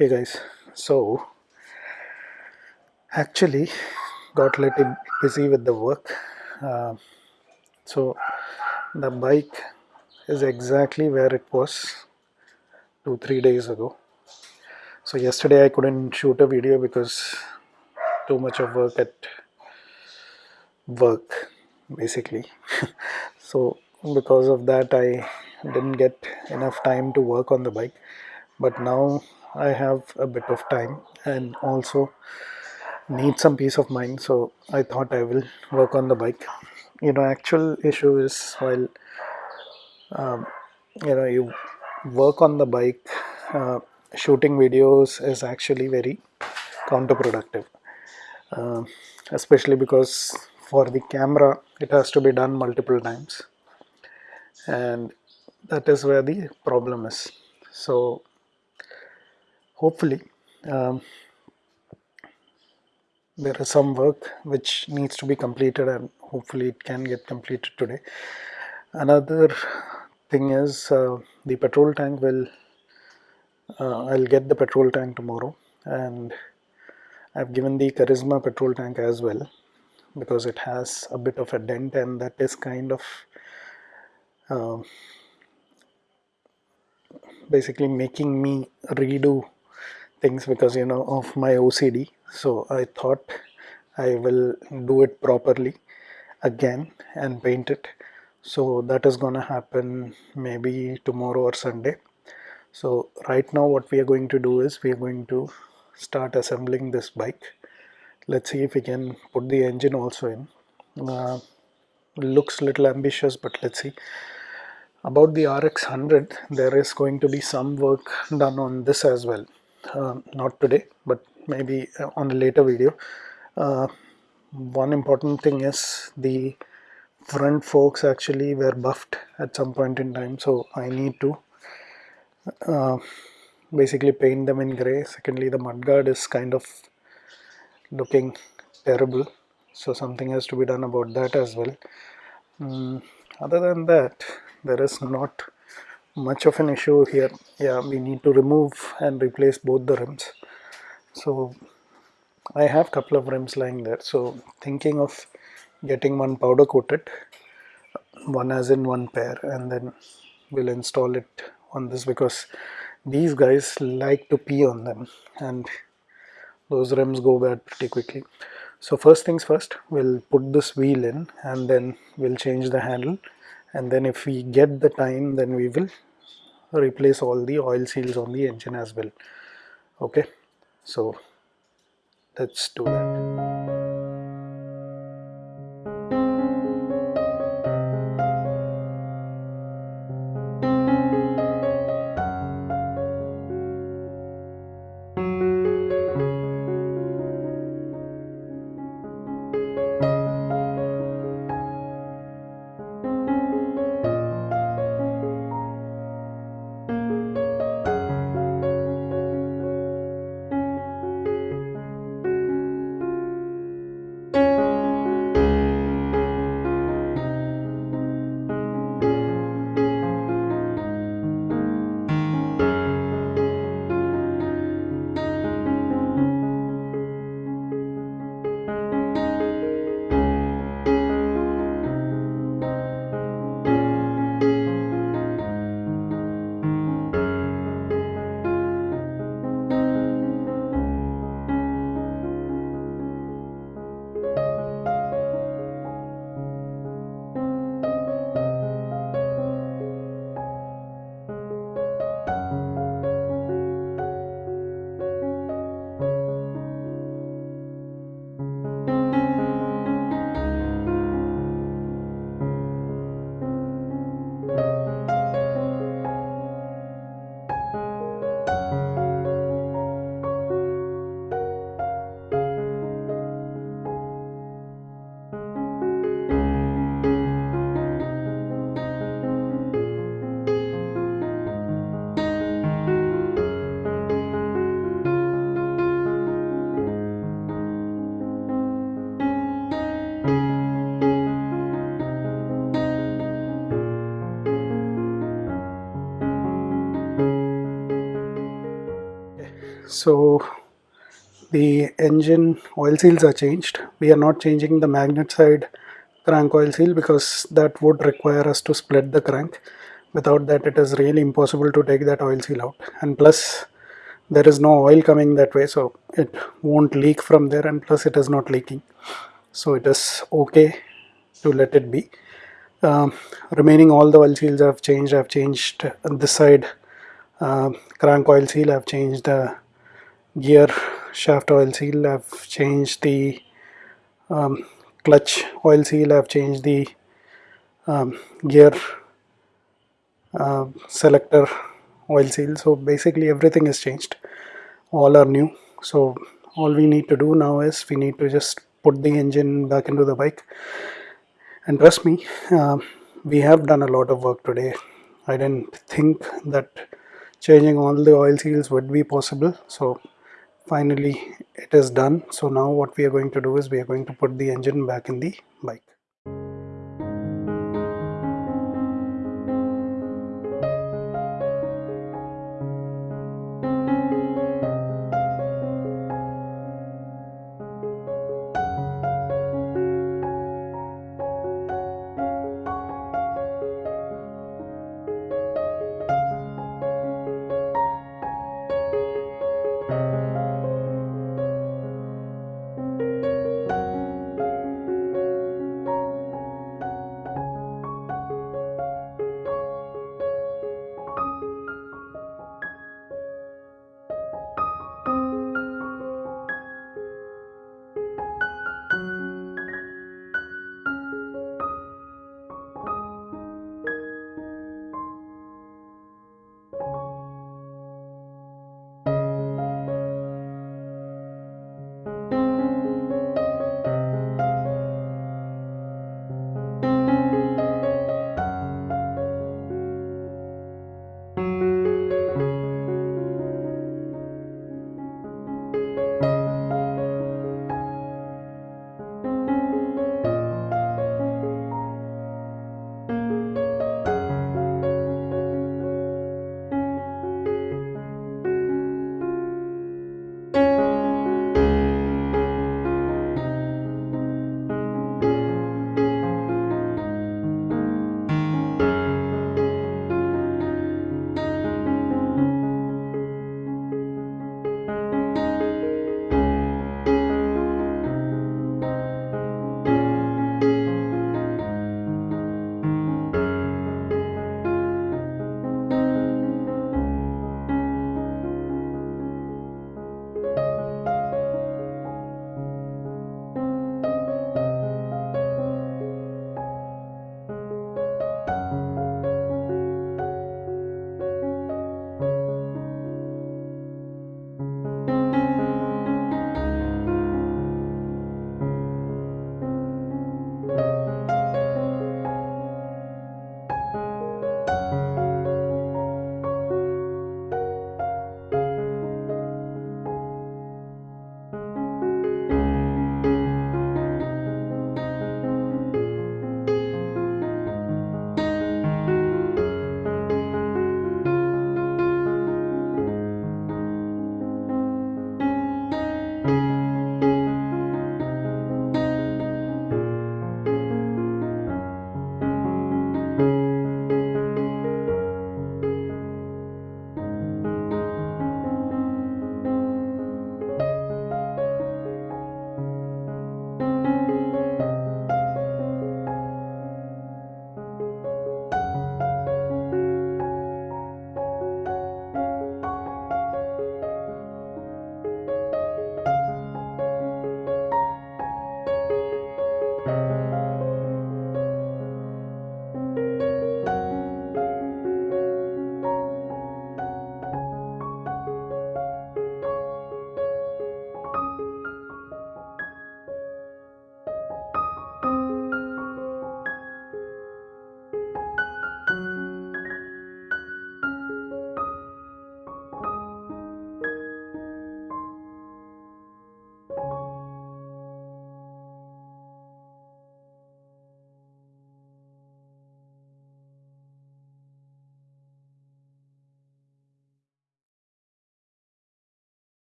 hey guys. So actually got a little busy with the work. Uh, so the bike is exactly where it was two three days ago. So yesterday I couldn't shoot a video because too much of work at work basically. So because of that I didn't get enough time to work on the bike. But now I have a bit of time and also need some peace of mind so I thought I will work on the bike. You know actual issue is while um, you know you work on the bike uh, shooting videos is actually very counterproductive. Uh, especially because for the camera it has to be done multiple times. And that is where the problem is. So hopefully um, there is some work which needs to be completed and hopefully it can get completed today. Another thing is uh, the petrol tank will uh, I'll get the petrol tank tomorrow and I've given the Karizma petrol tank as well because it has a bit of a dent and that is kind of uh, basically making me redo things because you know of my OCD so I thought I will do it properly again and paint it. So that is gonna happen maybe tomorrow or Sunday. So right now what we are going to do is we are going to start assembling this bike. Let's see if we can put the engine also in. Uh, looks little ambitious but let's see. About the RX 100 there is going to be some work done on this as well uh, not today but maybe uh, on a later video. Uh, one important thing is the front forks actually were buffed at some point in time so I need to uh, basically paint them in gray. Secondly the mudguard is kind of looking terrible so something has to be done about that as well. Um, other than that there is not much of an issue here. Yeah we need to remove and replace both the rims. So I have a couple of rims lying there. So thinking of getting one powder coated one as in one pair and then we'll install it on this because these guys like to pee on them and those rims go bad pretty quickly. So first things first we'll put this wheel in and then we'll change the handle. And then if we get the time then we will replace all the oil seals on the engine as well. Okay? So let's do that so the engine oil seals are changed. We are not changing the magnet side crank oil seal because that would require us to split the crank. Without that it is really impossible to take that oil seal out. And plus there is no oil coming that way so it won't leak from there and plus it is not leaking. So it is okay to let it be. Um, remaining all the oil seals I've changed. I've changed this side uh, crank oil seal. I've changed the gear shaft oil seal I've changed the um, clutch oil seal I've changed the um, gear uh, selector oil seal. So basically everything is changed. All are new. So all we need to do now is we need to just put the engine back into the bike. And trust me uh, we have done a lot of work today. I didn't think that changing all the oil seals would be possible. So finally it is done. So now what we are going to do is we are going to put the engine back in the bike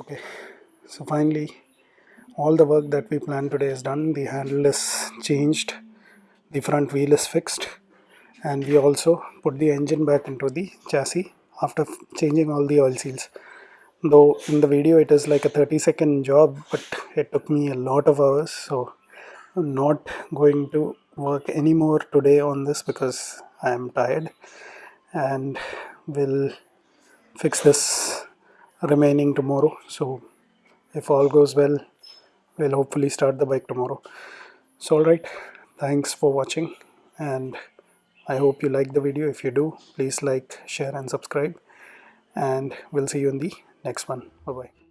okay. So finally all the work that we planned today is done. The handle is changed. The front wheel is fixed. And we also put the engine back into the chassis after changing all the oil seals. Though in the video it is like a 30 second job but it took me a lot of hours. So I'm not going to work anymore today on this because I am tired and will fix this remaining tomorrow. So if all goes well we'll hopefully start the bike tomorrow. So alright thanks for watching and I hope you like the video. If you do please like share and subscribe. And we'll see you in the next one. Bye bye